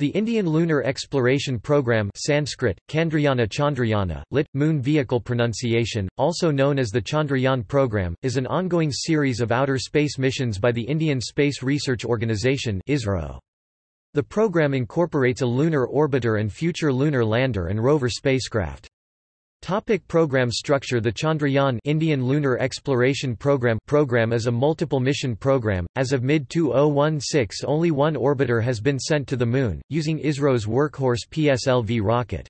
The Indian Lunar Exploration Program Sanskrit, Chandrayana Chandrayana, lit. Moon Vehicle Pronunciation, also known as the Chandrayaan Program, is an ongoing series of outer space missions by the Indian Space Research Organisation ISRO. The program incorporates a lunar orbiter and future lunar lander and rover spacecraft. Topic program structure The Chandrayaan Indian Lunar Exploration Program program is a multiple mission program. As of mid-2016 only one orbiter has been sent to the Moon, using ISRO's workhorse PSLV rocket.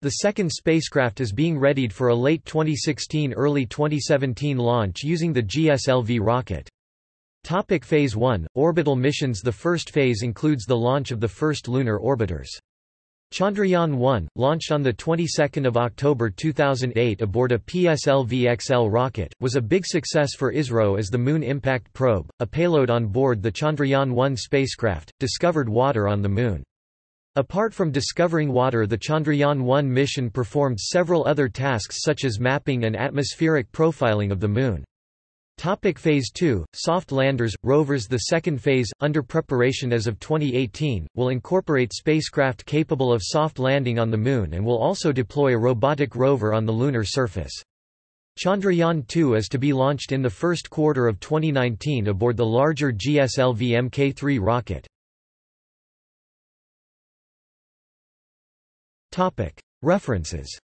The second spacecraft is being readied for a late 2016–early 2017 launch using the GSLV rocket. Topic phase 1 – Orbital missions The first phase includes the launch of the first lunar orbiters. Chandrayaan-1, launched on the 22nd of October 2008 aboard a PSLV-XL rocket, was a big success for ISRO as the Moon Impact Probe, a payload on board the Chandrayaan-1 spacecraft, discovered water on the Moon. Apart from discovering water the Chandrayaan-1 mission performed several other tasks such as mapping and atmospheric profiling of the Moon. Topic phase 2 Soft landers rovers The second phase under preparation as of 2018 will incorporate spacecraft capable of soft landing on the moon and will also deploy a robotic rover on the lunar surface. Chandrayaan-2 is to be launched in the first quarter of 2019 aboard the larger GSLV Mk3 rocket. References